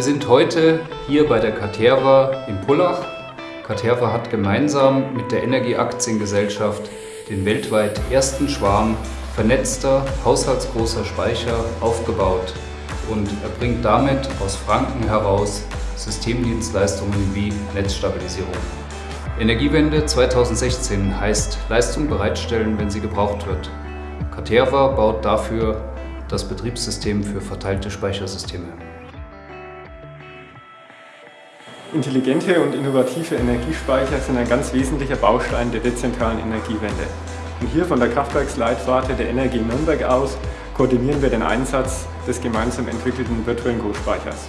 Wir sind heute hier bei der Caterva in Pullach. Caterva hat gemeinsam mit der Energieaktiengesellschaft den weltweit ersten Schwarm vernetzter, haushaltsgroßer Speicher aufgebaut und erbringt damit aus Franken heraus Systemdienstleistungen wie Netzstabilisierung. Energiewende 2016 heißt Leistung bereitstellen, wenn sie gebraucht wird. Caterva baut dafür das Betriebssystem für verteilte Speichersysteme. Intelligente und innovative Energiespeicher sind ein ganz wesentlicher Baustein der dezentralen Energiewende. Und hier von der Kraftwerksleitwarte der Energie Nürnberg aus koordinieren wir den Einsatz des gemeinsam entwickelten virtuellen Großspeichers.